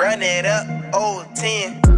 Run it up, old 10.